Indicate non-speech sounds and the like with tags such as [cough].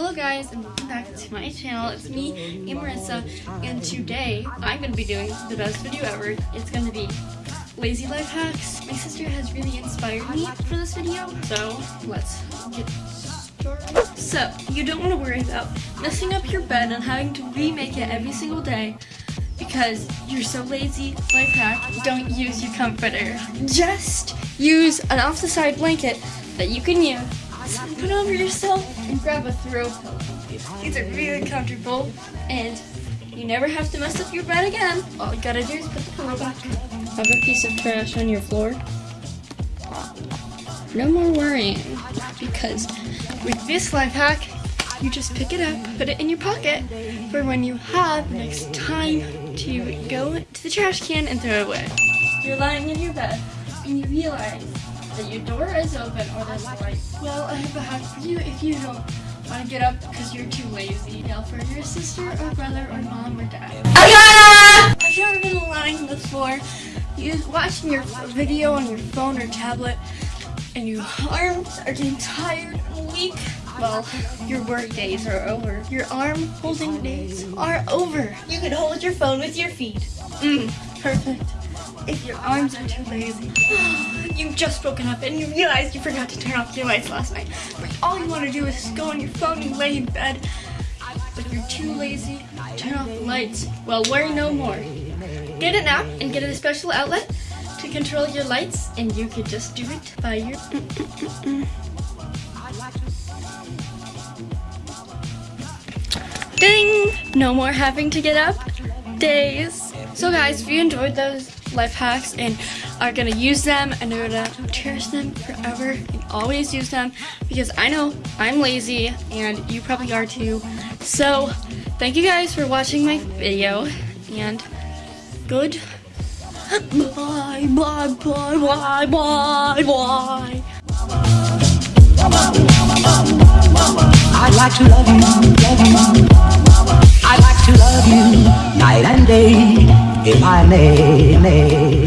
Hello guys and welcome back to my channel. It's me, Marissa, and today I'm going to be doing the best video ever. It's going to be lazy life hacks. My sister has really inspired me for this video, so let's get started. So, you don't want to worry about messing up your bed and having to remake it every single day because you're so lazy. Life hack, don't use your comforter. Just use an off the side blanket that you can use put over yourself and grab a throw pillow. These are really comfortable and you never have to mess up your bed again. All you gotta do is put the pillow back. Have a piece of trash on your floor. No more worrying because with this life hack, you just pick it up, put it in your pocket for when you have next time to go to the trash can and throw it away. You're lying in your bed and you realize your door is open or there's a light. Well, I have a hack for you if you don't want to get up because you're too lazy. Yell for your sister or brother or mom or dad. Ayana! Have you ever been lying before. the floor, you watching your video on your phone or tablet, and your arms are getting tired and weak? Well, your work days are over. Your arm holding days are over. You can hold your phone with your feet. Mmm, perfect if your arms are too lazy. [gasps] You've just woken up and you realize you forgot to turn off your lights last night. But all you want to do is go on your phone and lay in bed. But you're too lazy turn off the lights. Well, worry no more. Get an app and get a special outlet to control your lights and you could just do it by your... Ding! No more having to get up days. [laughs] So guys, if you enjoyed those life hacks and are gonna use them and are gonna uh, cherish them forever and always use them because I know I'm lazy and you probably are too. So thank you guys for watching my video and good bye bye bye bye bye bye I'd like to love you, love you. I'd like to love you night and day, if I.